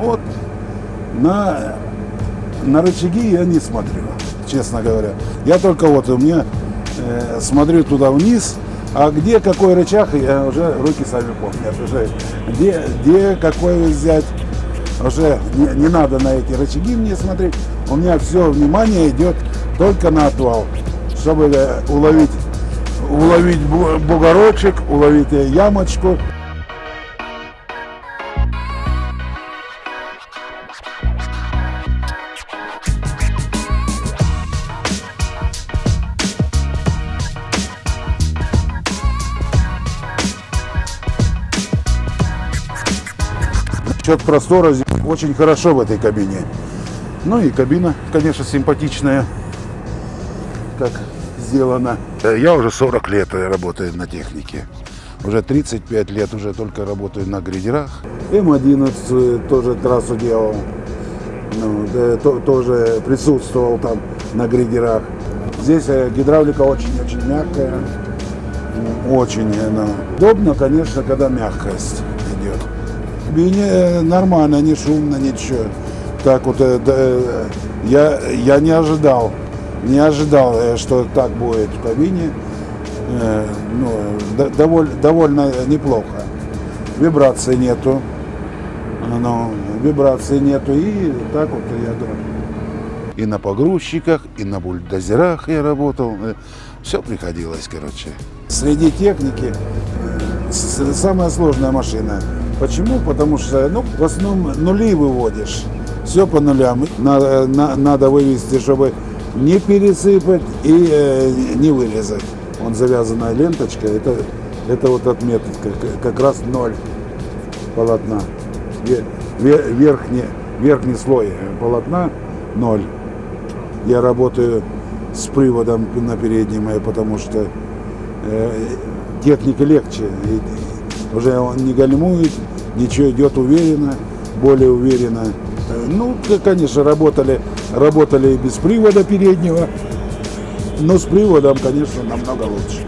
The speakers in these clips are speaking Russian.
Вот на, на рычаги я не смотрю, честно говоря. Я только вот у меня э, смотрю туда вниз, а где какой рычаг, я уже руки сами помнят. Уже где, где какой взять, уже не, не надо на эти рычаги мне смотреть. У меня все внимание идет только на отвал, чтобы э, уловить, уловить бугорочек, уловить ямочку. Счет простора очень хорошо в этой кабине. Ну и кабина, конечно, симпатичная, как сделана. Я уже 40 лет работаю на технике. Уже 35 лет уже только работаю на грейдерах. М11 тоже трассу делал. Ну, да, то, тоже присутствовал там на грейдерах. Здесь э, гидравлика очень-очень мягкая. Очень она. Удобно, конечно, когда мягкость идет. Кабине э, нормально, не шумно, ничего. Так вот, э, я, я не ожидал, не ожидал, э, что так будет в кабине. Ну, довольно, довольно неплохо. Вибрации нету. Ну, вибрации нету. И так вот я думаю. И на погрузчиках, и на бульдозерах я работал. Все приходилось, короче. Среди техники самая сложная машина. Почему? Потому что ну, в основном нули выводишь. Все по нулям. Надо, на, надо вывести, чтобы не пересыпать и э, не вырезать. Он завязанная ленточка, это, это вот отметка, как, как раз ноль полотна. Верхний, верхний слой полотна ноль. Я работаю с приводом на переднем, потому что э, техника легче. И уже он не гальмует, ничего идет уверенно, более уверенно. Ну, конечно, работали, работали без привода переднего, но с приводом, конечно, намного лучше.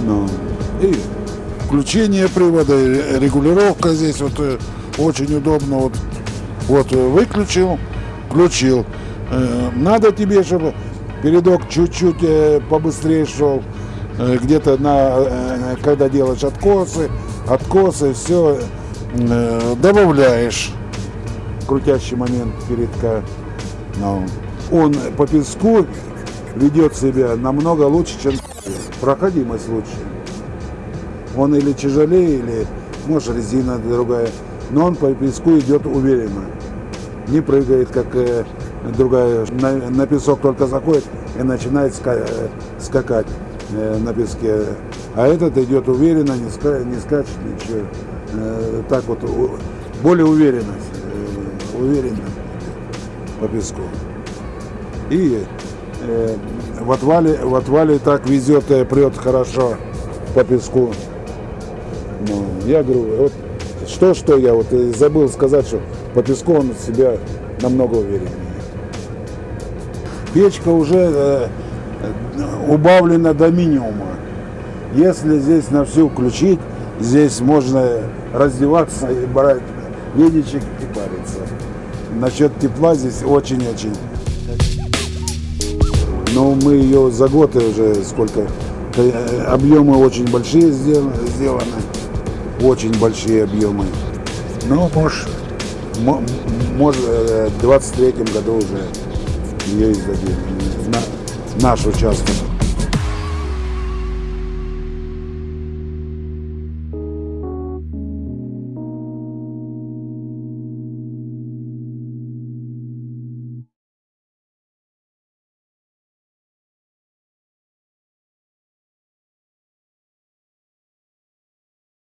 Ну, и включение привода, регулировка здесь вот э, очень удобно. Вот, вот э, выключил, включил. Э, надо тебе, чтобы передок чуть-чуть побыстрее шел, где-то на, когда делаешь откосы, откосы, все добавляешь крутящий момент передка. Но он по песку ведет себя намного лучше, чем проходимость лучше. Он или тяжелее, или может резина другая, но он по песку идет уверенно. Не прыгает, как э, другая. На, на песок только заходит и начинает ска э, скакать э, на песке. А этот идет уверенно, не, ска не скачет ничего. Э, так вот, более уверенность, э, уверенно по песку. И э, в отвале, в отвале так везет, э, прет хорошо по песку. Ну, я говорю, вот что-что я вот забыл сказать, что по песку он себя намного увереннее. Печка уже э, убавлена до минимума. Если здесь на всю включить, здесь можно раздеваться и брать веничек и париться. Насчет тепла здесь очень-очень. Но мы ее за год уже сколько, э, объемы очень большие сделаны, очень большие объемы. Ну, может, может в 23 году уже ее издадим, наш участок.